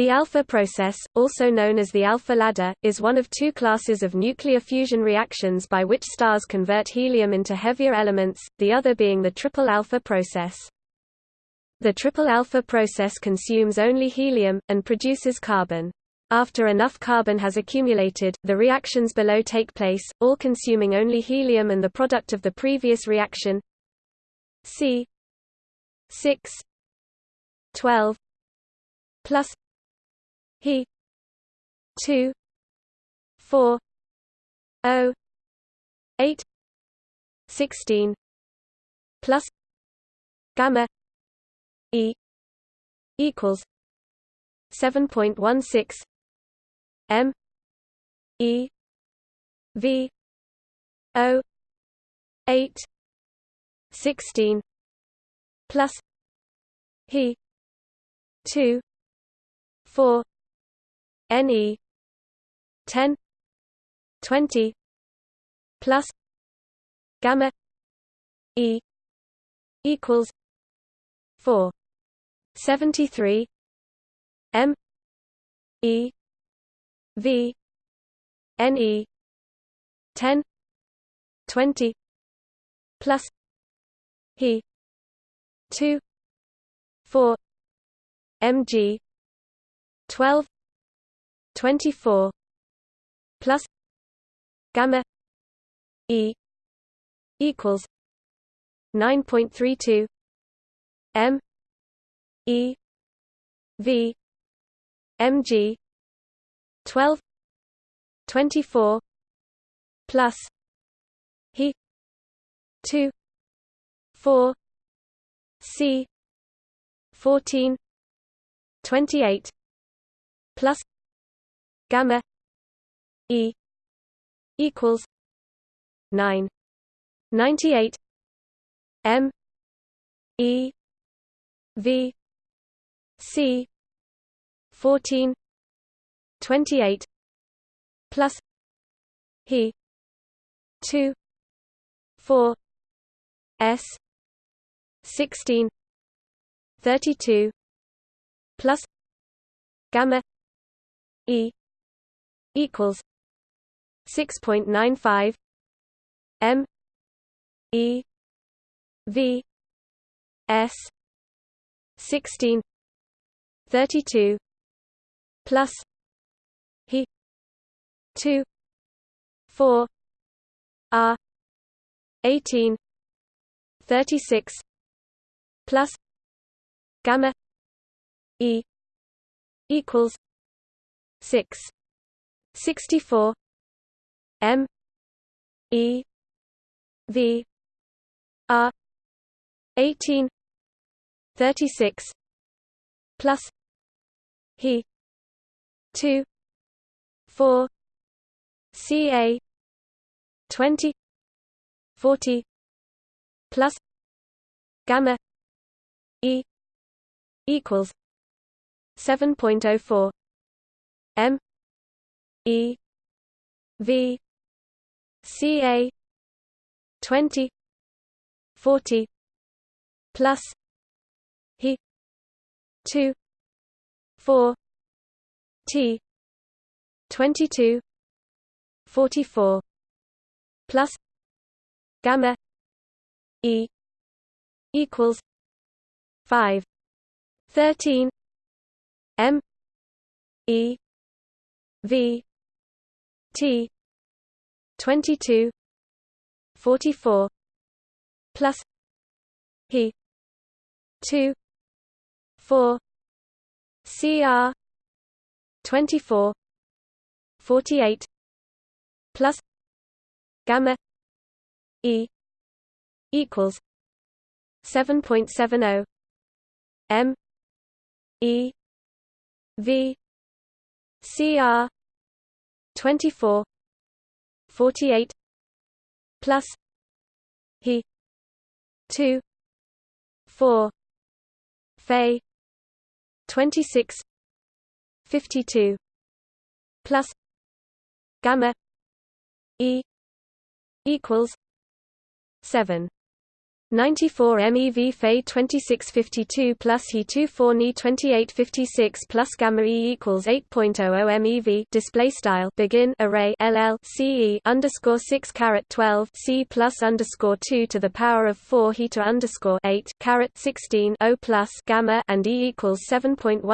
The alpha process, also known as the alpha ladder, is one of two classes of nuclear fusion reactions by which stars convert helium into heavier elements, the other being the triple alpha process. The triple alpha process consumes only helium, and produces carbon. After enough carbon has accumulated, the reactions below take place, all consuming only helium and the product of the previous reaction C 6 12 plus he. 2 4 0 8 16 plus. Gamma. E. Equals. 7.16 m. E. V. O. 8 16 plus. He. 2 4 ne 10 20 plus gamma e equals 4 73 m e v ne 10 20 plus he 2 4 mg 12 24 plus gamma e equals 9.32 m e v mg 12 24 plus he 2 4 c 14 28 plus gamma e equals 9 98 m e v c 14 28 plus he 2 4 s 16 32 plus gamma e equals 6.95 m e v s 16 32 plus he 2 4 r 18 36 plus gamma e equals 6 64 m e v r 18 36 plus he 2 4 ca 20 40 plus gamma e equals 7.04 m e v ca 20 40 plus he 2 4 t 22 44 plus gamma e equals 5 13 m e v t. 22 44 plus he 2 4 cr 24 48 plus gamma e equals 7.70 m e v cr 24 48 plus he 2 4 Fe 26 52 plus gamma e equals 7 94 MeV Fe 2652 plus He 24 Ni 2856 plus Gamma E equals 8.00 MeV display style begin array LL CE underscore 6 caret 12 C plus underscore 2 to the power of 4 He to underscore 8 caret 16 O plus Gamma and E equals 7.16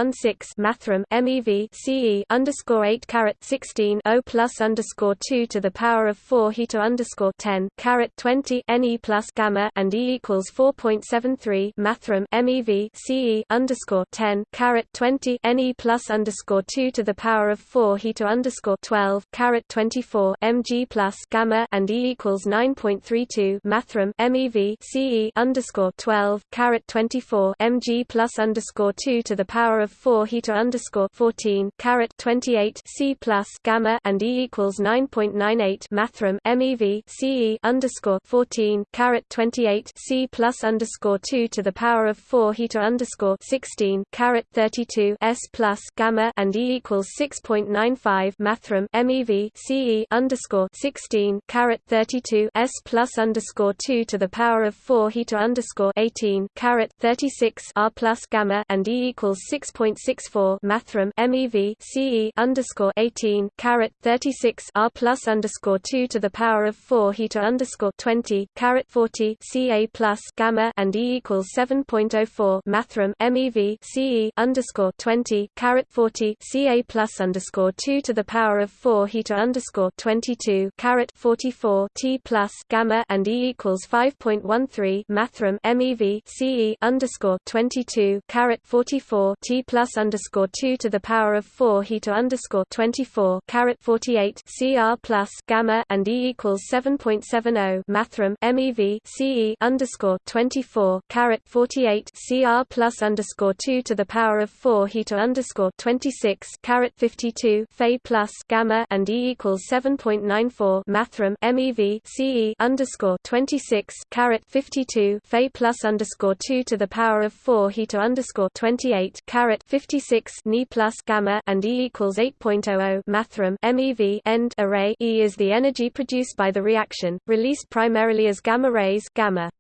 mathrm MeV CE underscore 8 caret 16 O plus underscore 2 to the power of 4 He to underscore 10 caret 20 Ne plus Gamma and E equals 4.73 mathrm MEV CE underscore 10 caret 20 NE plus underscore 2 to the power of 4 he to underscore 12 caret 24 mg plus gamma and E equals 9.32 mathrm MEV CE underscore 12 caret 24 mg plus underscore 2 to the power of 4 he to underscore 14 caret 28 C plus gamma and E equals 9.98 mathrm MEV CE underscore 14 caret 28 C plus underscore two to the power of four heater underscore sixteen caret thirty two S plus gamma and E equals six point nine five mathrm MEV CE underscore sixteen caret thirty two S plus underscore two to the power of four heater underscore eighteen caret thirty six R plus gamma and E equals six point six four mathrm MEV CE underscore eighteen caret thirty six R plus underscore two to the power of four heater underscore twenty caret forty CA plus gamma and E equals 7.04 mathrm MEV CE underscore 20 caret 40 CA plus underscore 2 to the power of 4 heater underscore 22 caret 44 T plus gamma and E equals 5.13 mathrm MEV CE underscore 22 caret 44 T plus underscore 2 to the power of 4 heater underscore 24 caret 48 CR plus gamma and E equals 7.70 mathrm MEV CE underscore 24 caret 48 CR plus underscore 2 to the power of 4 heater underscore 26 caret 52 Fe plus gamma and E equals 7.94 mathrm MEV CE underscore 26 caret 52 Fe plus underscore 2 to the power of 4 heater underscore 28 caret 56 Ni plus gamma and E equals 8.00 mathrm MEV end array E is the energy produced by the reaction, released primarily as gamma rays gamma.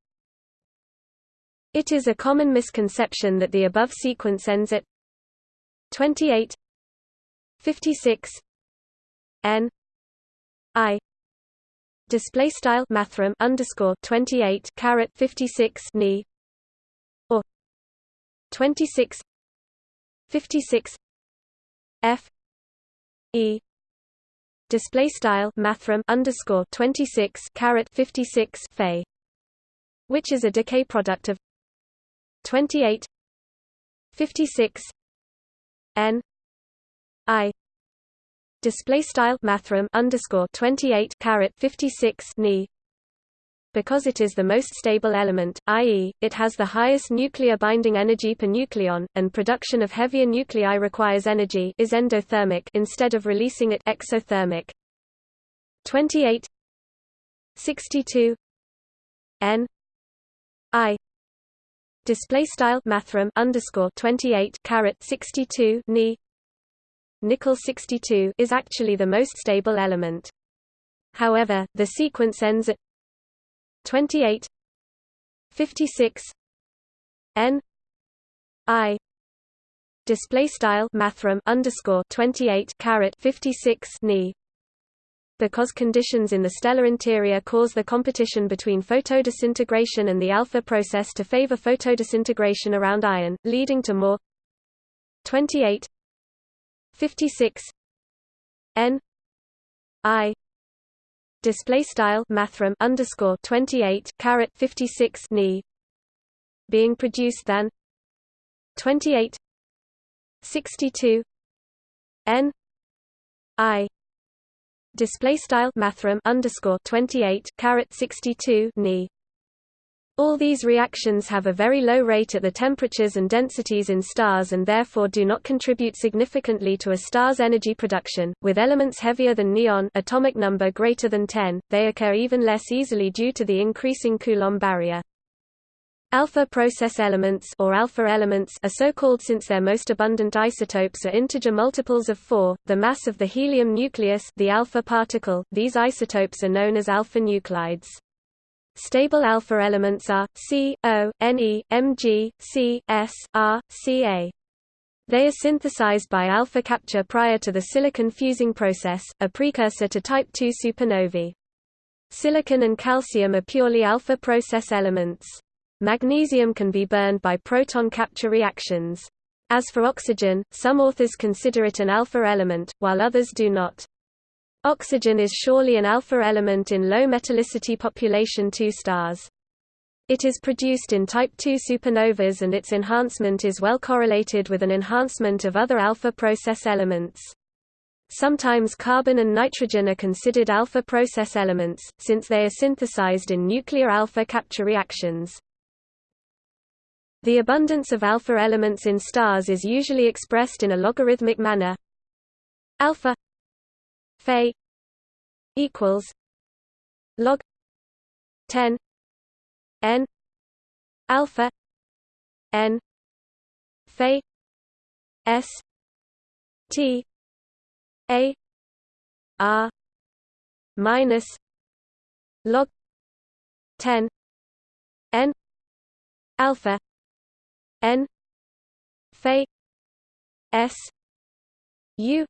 It is a common misconception that the above sequence ends at 28 56 n i. Display style mathrm underscore 28 caret 56 ni or 26 56 f e. Display style mathrm underscore 26 caret 56 fe. Which is a decay product of 28 56 n i display style mathrm underscore 28 caret 56 ni because it is the most stable element, i.e., it has the highest nuclear binding energy per nucleon, and production of heavier nuclei requires energy is endothermic instead of releasing it exothermic. 28 62 n display style mathrm underscore 28 caret 62 ni. Nickel 62 is actually the most stable element. However the sequence ends at 28 56 n. I. Display style mathrm underscore 28 caret 56 ni because conditions in the stellar interior cause the competition between photodisintegration and the alpha process to favor photodisintegration around iron, leading to more. 28 56 n. I. Display style mathrm underscore 28 caret 56 ni. Being produced than. 28 62 n. I display style mathrm underscore 28 caret 62 ni all these reactions have a very low rate at the temperatures and densities in stars and therefore do not contribute significantly to a star's energy production. With elements heavier than neon, atomic number greater than 10, they occur even less easily due to the increasing Coulomb barrier. Alpha process elements or alpha elements are so called since their most abundant isotopes are integer multiples of 4, the mass of the helium nucleus, the alpha particle. These isotopes are known as alpha nuclides. Stable alpha elements are C, O, Ne, Mg, C, S, R, Ca. They are synthesized by alpha capture prior to the silicon fusing process, a precursor to type II supernovae. Silicon and calcium are purely alpha process elements. Magnesium can be burned by proton capture reactions. As for oxygen, some authors consider it an alpha element, while others do not. Oxygen is surely an alpha element in low metallicity population II stars. It is produced in type II supernovas and its enhancement is well correlated with an enhancement of other alpha process elements. Sometimes carbon and nitrogen are considered alpha process elements, since they are synthesized in nuclear alpha capture reactions. The abundance of alpha elements in stars is usually expressed in a logarithmic manner. Alpha Fe equals log 10 n alpha n Fe s t a r minus log 10 n alpha n phi s u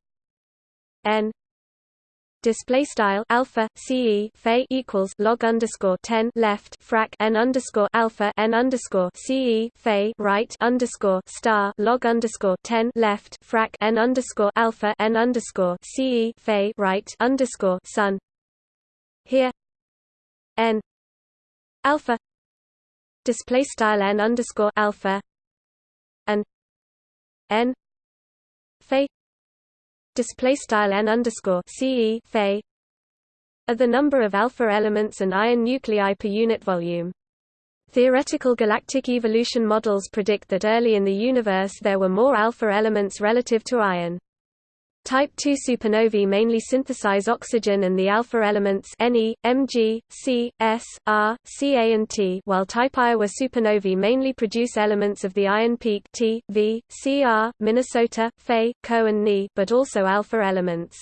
n. Display style alpha ce phi equals log underscore 10 left frac n underscore alpha n underscore ce phi right underscore star log underscore 10 left frac n underscore alpha n underscore ce phi right underscore sun. Here n alpha. Display style n underscore alpha and n phi display style n underscore ce phi are the number of alpha elements and iron nuclei per unit volume. Theoretical galactic evolution models predict that early in the universe there were more alpha elements relative to iron. Type II supernovae mainly synthesize oxygen and the alpha elements Ne, Mg, C, S, R, Ca and T while Type Ia supernovae mainly produce elements of the iron peak T, V, Cr, Minnesota, Fe, Co and Ni but also alpha elements.